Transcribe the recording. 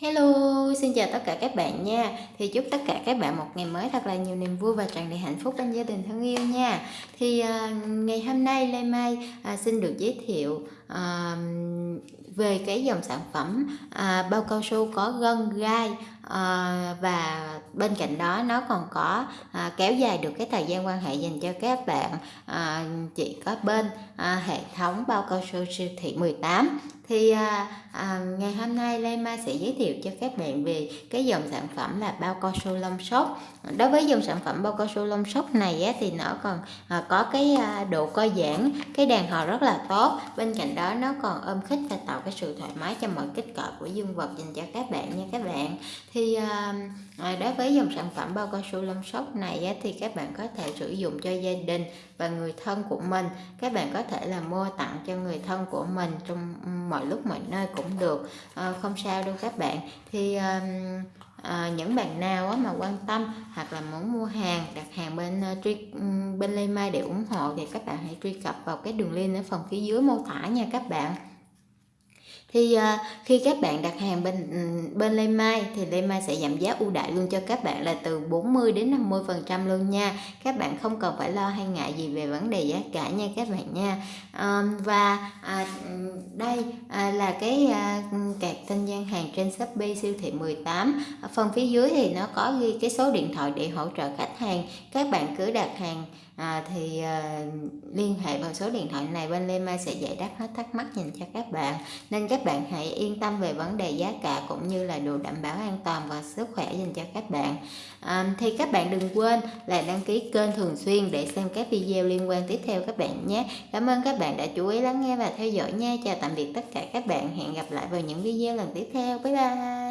Hello, xin chào tất cả các bạn nha. Thì chúc tất cả các bạn một ngày mới thật là nhiều niềm vui và tràn đầy hạnh phúc bên gia đình thân yêu nha. Thì à, ngày hôm nay Lê Mai à, xin được giới thiệu à, về cái dòng sản phẩm à, bao cao su có gân gai à, và bên cạnh đó nó còn có à, kéo dài được cái thời gian quan hệ dành cho các bạn à, chỉ có bên à, hệ thống bao cao su siêu thị 18 thì à, à, ngày hôm nay Lê Mai sẽ giới thiệu cho các bạn về cái dòng sản phẩm là bao cao su lông sốt. Đối với dòng sản phẩm bao cao su lông sốt này á, thì nó còn à, có cái à, độ co giãn, cái đàn hồi rất là tốt. Bên cạnh đó, nó còn ôm khích và tạo cái sự thoải mái cho mọi kích cỡ của dương vật dành cho các bạn nha các bạn. Thì à, à, đối với dòng sản phẩm bao cao su lông sóc này thì các bạn có thể sử dụng cho gia đình và người thân của mình. Các bạn có thể là mua tặng cho người thân của mình trong mọi lúc mọi nơi cũng được. Ờ, không sao đâu các bạn. Thì à, những bạn nào mà quan tâm hoặc là muốn mua hàng đặt hàng bên uh, truy ừ, bên Lê Mai để ủng hộ thì các bạn hãy truy cập vào cái đường link ở phần phía dưới mô tả nha các bạn thì uh, khi các bạn đặt hàng bên ừ, bên Lê Mai thì Lê Mai sẽ giảm giá ưu đãi luôn cho các bạn là từ 40 đến 50 phần trăm luôn nha. Các bạn không cần phải lo hay ngại gì về vấn đề giá cả nha các bạn nha. Um, và à, ừ, đây à, là cái à, ừ, cạc tên gian hàng trên Shopee siêu thị 18 ở phần phía dưới thì nó có ghi cái số điện thoại để hỗ trợ khách hàng. Các bạn cứ đặt hàng à, thì à, liên hệ vào số điện thoại này bên Lê Mai sẽ giải đáp hết thắc mắc dành cho các bạn. Nên các các bạn hãy yên tâm về vấn đề giá cả cũng như là đồ đảm bảo an toàn và sức khỏe dành cho các bạn. À, thì các bạn đừng quên là đăng ký kênh thường xuyên để xem các video liên quan tiếp theo các bạn nhé. Cảm ơn các bạn đã chú ý lắng nghe và theo dõi nha. Chào tạm biệt tất cả các bạn. Hẹn gặp lại vào những video lần tiếp theo. Bye bye.